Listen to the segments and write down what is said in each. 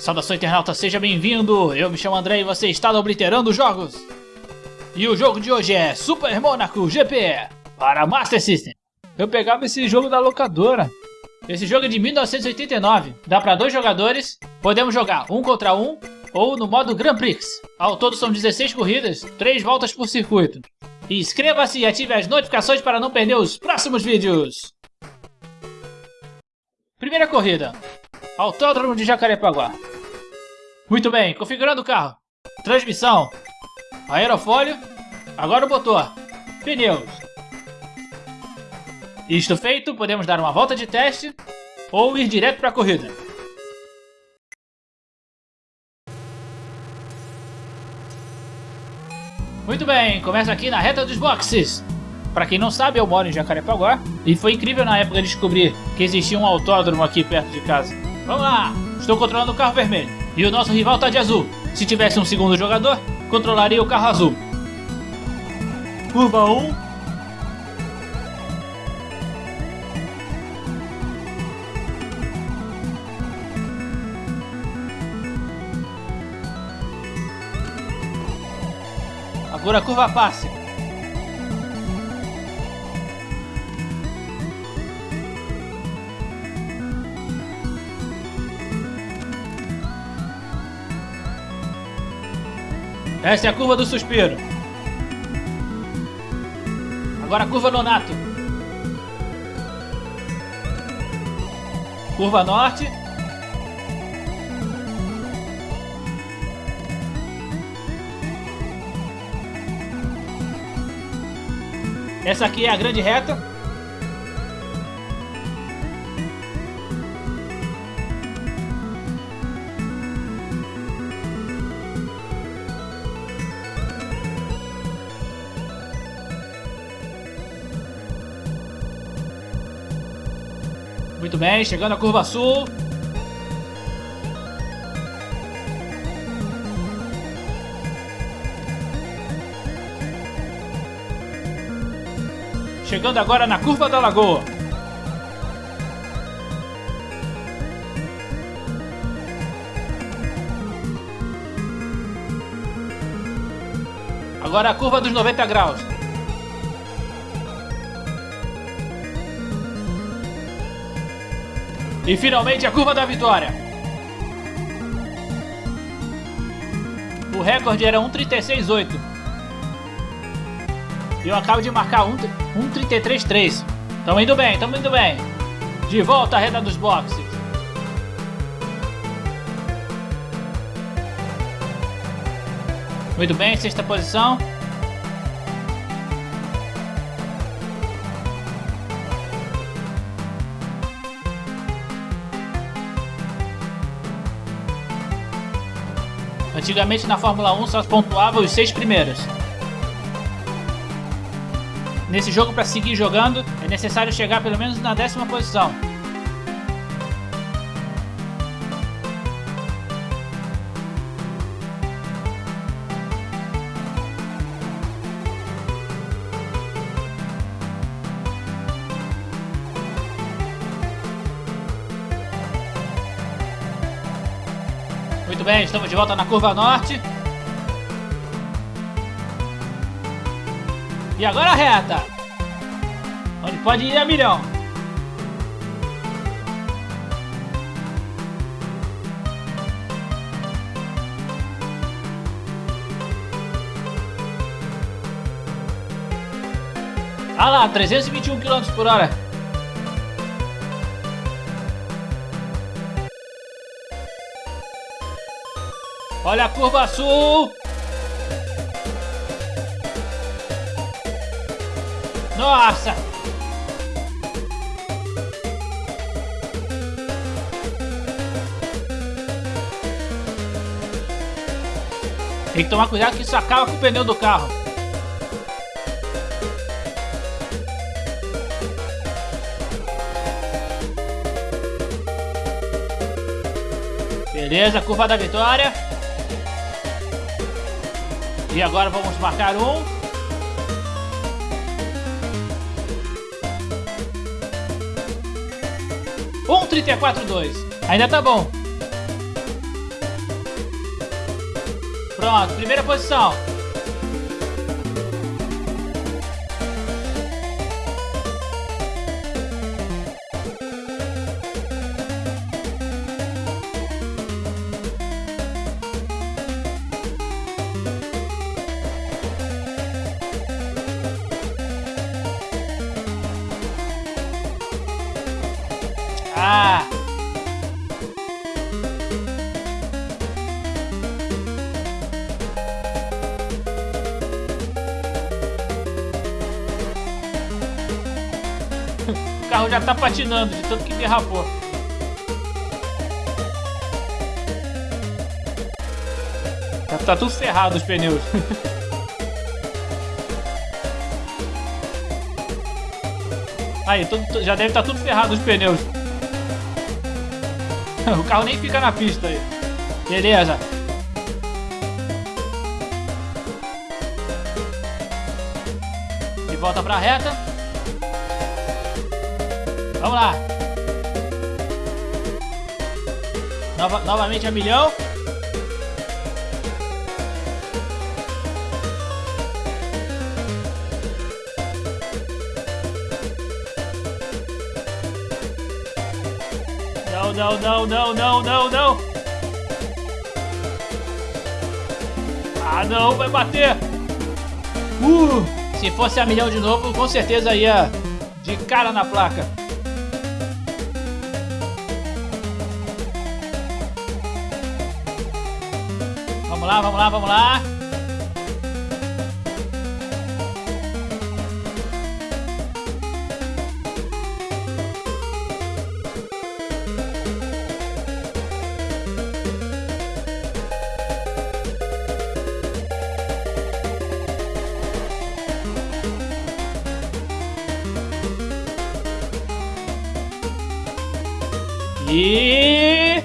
Saudação internauta, seja bem-vindo! Eu me chamo André e você está no Obliterando Jogos! E o jogo de hoje é Super Monaco GP para Master System. Eu pegava esse jogo da locadora. Esse jogo é de 1989, dá para dois jogadores, podemos jogar um contra um ou no modo Grand Prix. Ao todo são 16 corridas, 3 voltas por circuito. Inscreva-se e ative as notificações para não perder os próximos vídeos. Primeira corrida, Autódromo de Jacarepaguá. Muito bem, configurando o carro. Transmissão, aerofólio, agora o motor, pneus. Isto feito, podemos dar uma volta de teste ou ir direto para a corrida. Muito bem, começa aqui na reta dos boxes. Para quem não sabe, eu moro em Jacarepaguá e foi incrível na época descobrir que existia um autódromo aqui perto de casa. Vamos lá! Estou controlando o carro vermelho e o nosso rival está de azul. Se tivesse um segundo jogador, controlaria o carro azul. Curva 1, Agora a curva passe. Esta é a curva do suspiro. Agora a curva Nonato. Curva norte. Essa aqui é a grande reta. Bem, chegando à curva sul. Chegando agora na curva da lagoa. Agora a curva dos 90 graus. E finalmente a curva da vitória. O recorde era 1.36.8. E eu acabo de marcar 1.33.3. Tamo indo bem, tamo indo bem. De volta à reta dos boxes. Muito bem, sexta posição. Antigamente na Fórmula 1 só pontuava os seis primeiros. Nesse jogo, para seguir jogando, é necessário chegar pelo menos na décima posição. Bem, estamos de volta na curva norte. E agora a reta. Onde pode ir a milhão. Ah lá, 321 km por hora. Olha a curva sul! Nossa! Tem que tomar cuidado que isso acaba com o pneu do carro. Beleza, curva da vitória. E agora vamos marcar um. Um trinta e quatro dois. Ainda tá bom. Pronto, primeira posição. Ah! O carro já tá patinando de tanto que derrapou. Já tá tudo ferrado os pneus. Aí, tudo- já deve estar tudo ferrado os pneus. O carro nem fica na pista aí. Beleza. De volta pra reta. Vamos lá. Nova- novamente a milhão. Não, não, não, não, não, não. Ah, não, vai bater. Uh, se fosse a milhão de novo, com certeza ia de cara na placa. Vamos lá, vamos lá, vamos lá. E...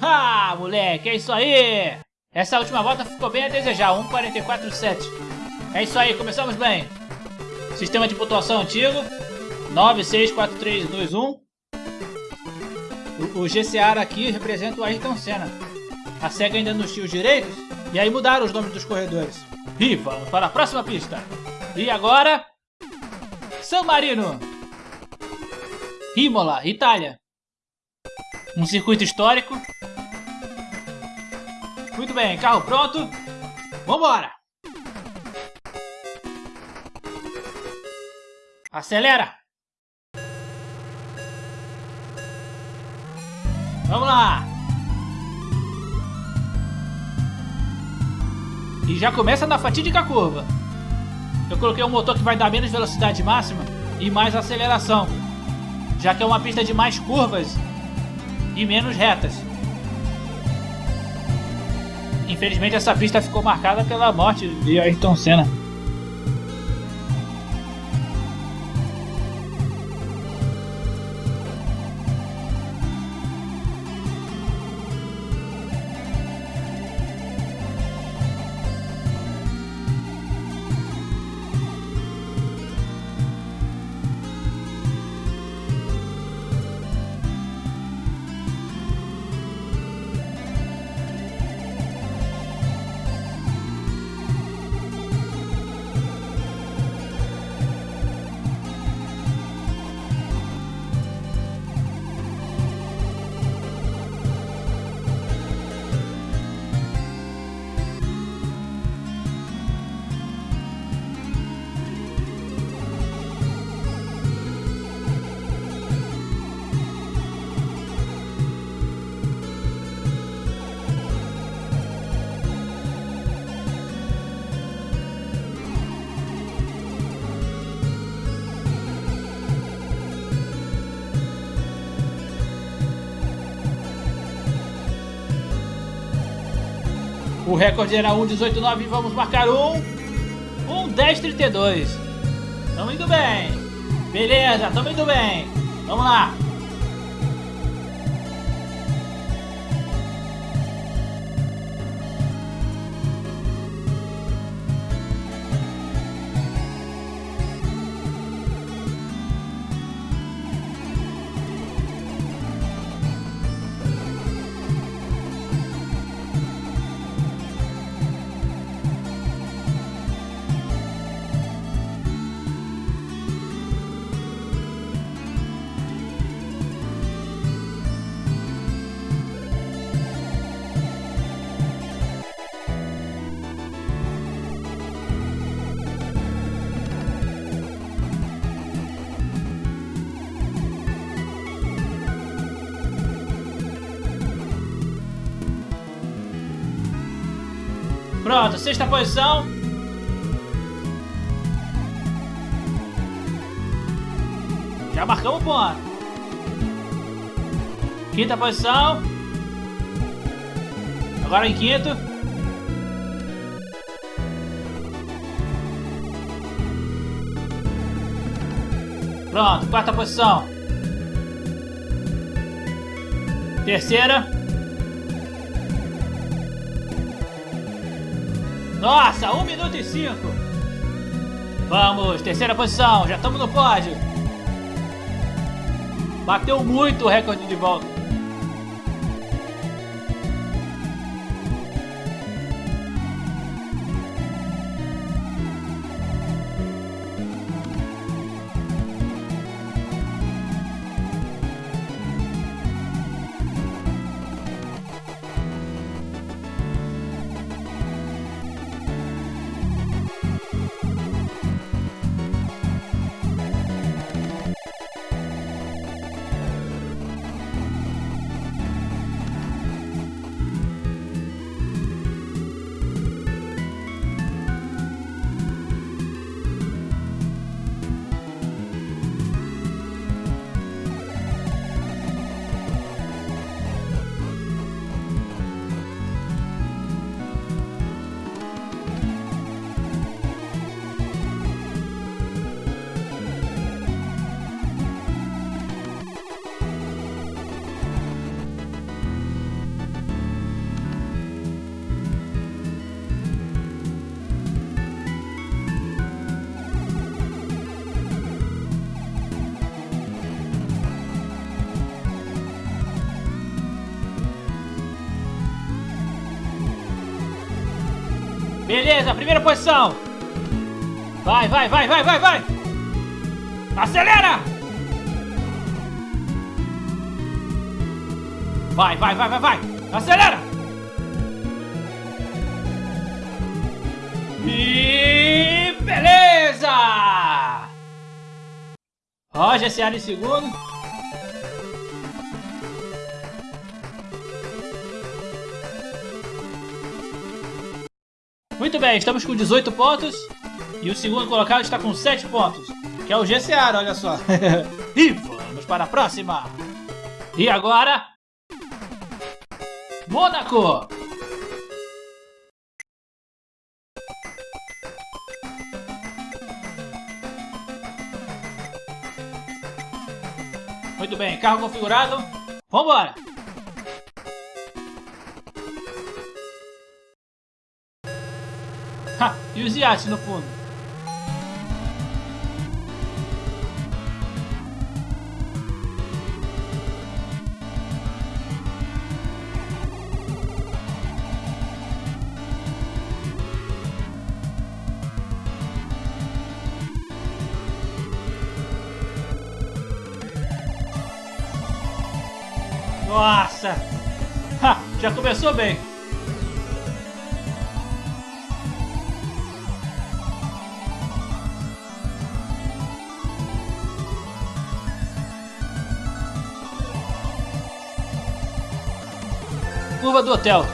Ah, moleque, é isso aí! Essa última volta ficou bem a desejar, 1.44.7. É isso aí, começamos bem. Sistema de pontuação antigo, 964321. O, o GCR aqui representa o Ayrton Senna. A SEGA ainda nos os direitos, e aí mudaram os nomes dos corredores. E vamos para a próxima pista. E agora... San Marino. Imola, Itália. Um circuito histórico. Muito bem, carro pronto. Vambora! Acelera! Vamos lá! E já começa na fatídica curva. Eu coloquei um motor que vai dar menos velocidade máxima e mais aceleração, já que é uma pista de mais curvas e menos retas. Infelizmente essa pista ficou marcada pela morte de Ayrton Senna. O recorde era 1,189 e vamos marcar um. Um 10,32. Tamo indo bem. Beleza, tamo indo bem. Vamos lá. Pronto, sexta posição. Já marcamos ponto. Quinta posição. Agora em quinto. Pronto, quarta posição. Terceira. Nossa, 1 minuto e 5. Vamos, terceira posição, já estamos no pódio. Bateu muito o recorde de volta. Beleza, primeira posição. Vai, vai, vai, vai, vai, vai. Acelera! Vai, vai, vai, vai, vai. Acelera! E beleza! Roger Seara em segundo. Muito bem, estamos com 18 pontos. E o segundo colocado está com 7 pontos. Que é o GCR, olha só. e vamos para a próxima. E agora... Mônaco. Muito bem, carro configurado. Vambora! E os iates no fundo? Nossa! Ha! Já começou bem. Do hotel.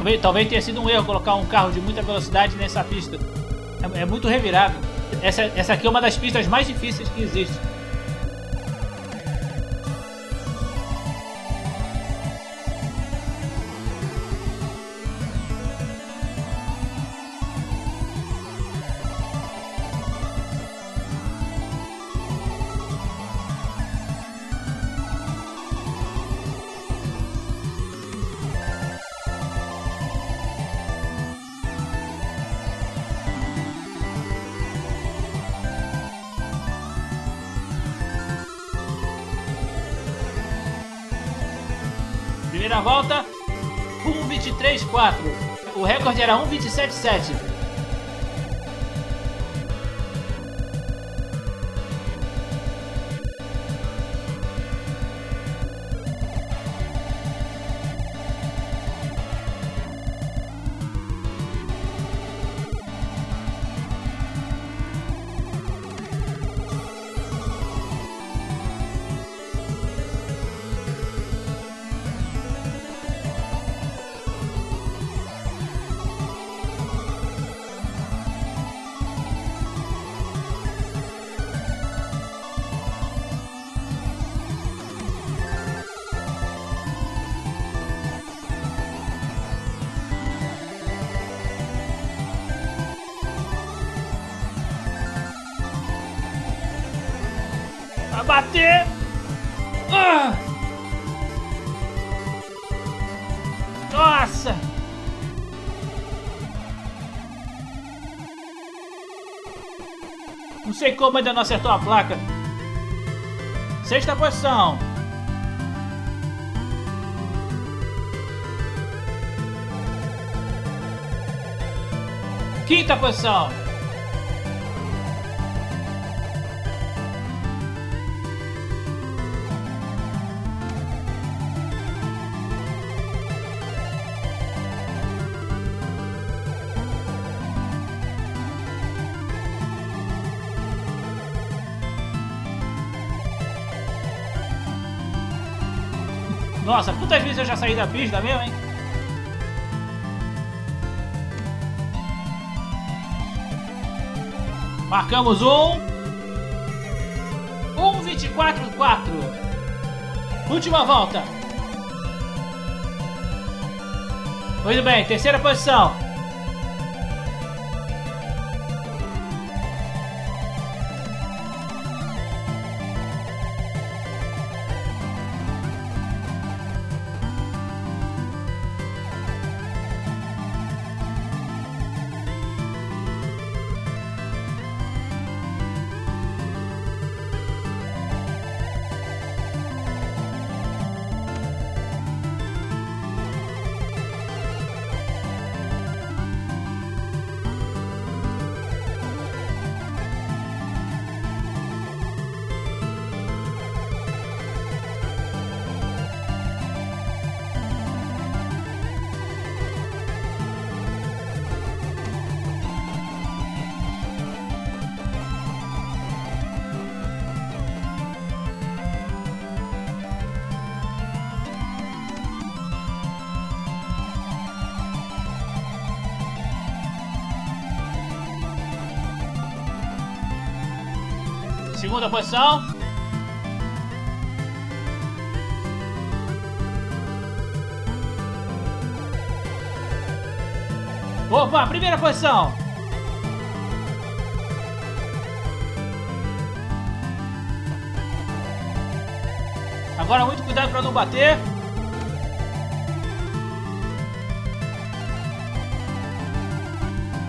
Talvez, talvez tenha sido um erro colocar um carro de muita velocidade nessa pista. É, é muito revirado. Essa, essa aqui é uma das pistas mais difíceis que existe. Primeira volta, 1.23.4. O recorde era 1.27.7. bater. Ah! Nossa! Não sei como ainda não acertou a placa. Sexta posição. Quinta posição. Nossa, quantas vezes eu já saí da pista mesmo, hein? Marcamos um. Um, vinte e quatro, quatro. Última volta. Muito bem, terceira posição. Segunda posição. Opa, primeira posição. Agora muito cuidado para não bater.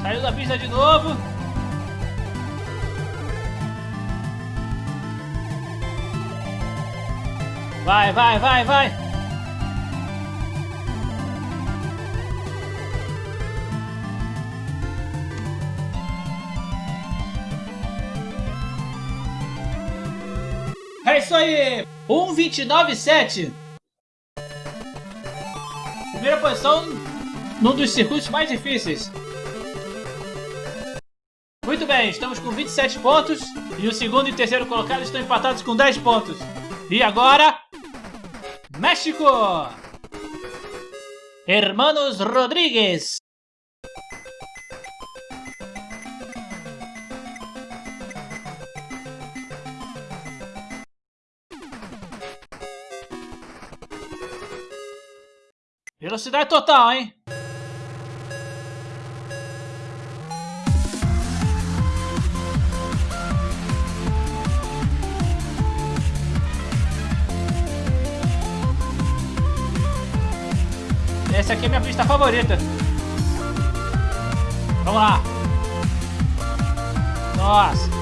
Saiu da pista de novo. Vai, vai, vai, vai! É isso aí! 1.29.7 Primeira posição num dos circuitos mais difíceis. Muito bem, estamos com 27 pontos e o segundo e terceiro colocado estão empatados com 10 pontos. E agora, México. Hermanos Rodríguez. Velocidade total, hein? Essa aqui é minha pista favorita. Vamos lá. Nossa.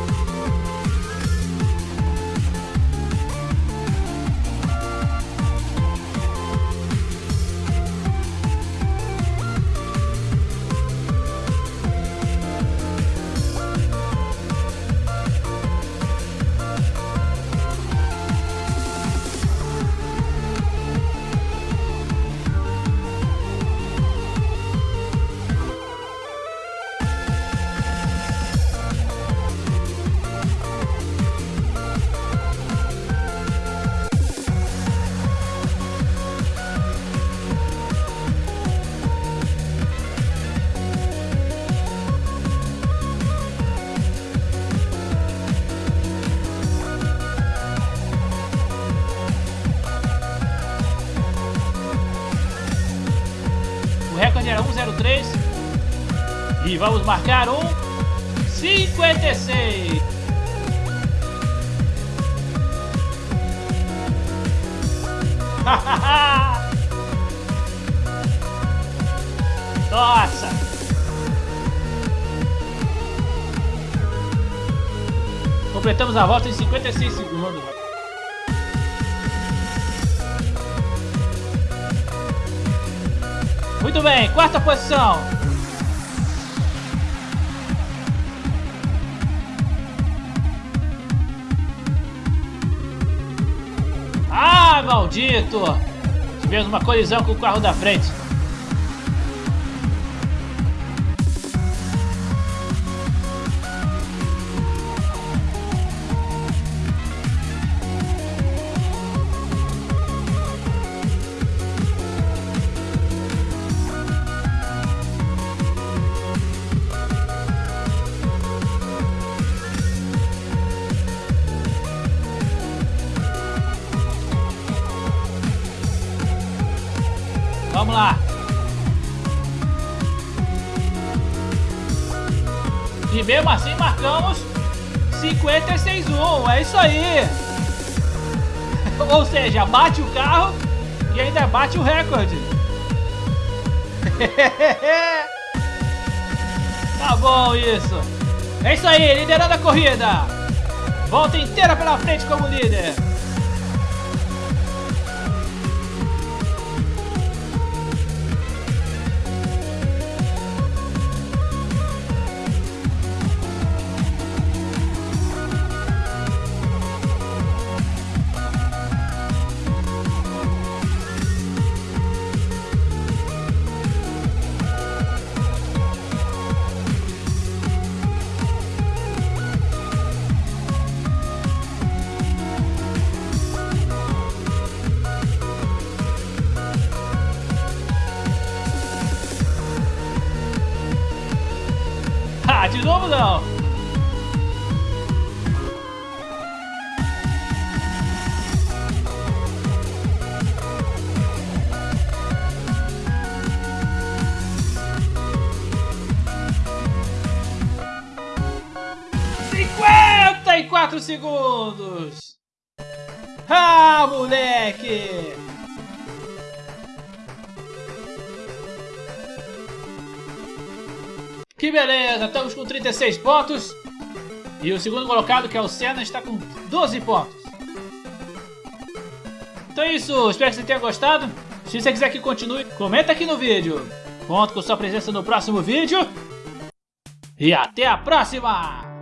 Marcar um 56. Nossa! Completamos a volta em 56 segundos. Muito bem, quarta posição. Maldito! Tivemos uma colisão com o carro da frente. Lá. E mesmo assim marcamos 56-1. É isso aí. Ou seja, bate o carro e ainda bate o recorde. tá bom isso. É isso aí, liderando a corrida. Volta inteira pela frente como líder. Segundos. Ah, moleque! Que beleza, estamos com 36 pontos. E o segundo colocado, que é o Senna, está com 12 pontos. Então é isso, espero que você tenha gostado. Se você quiser que continue, comenta aqui no vídeo. Conto com sua presença no próximo vídeo. E até a próxima!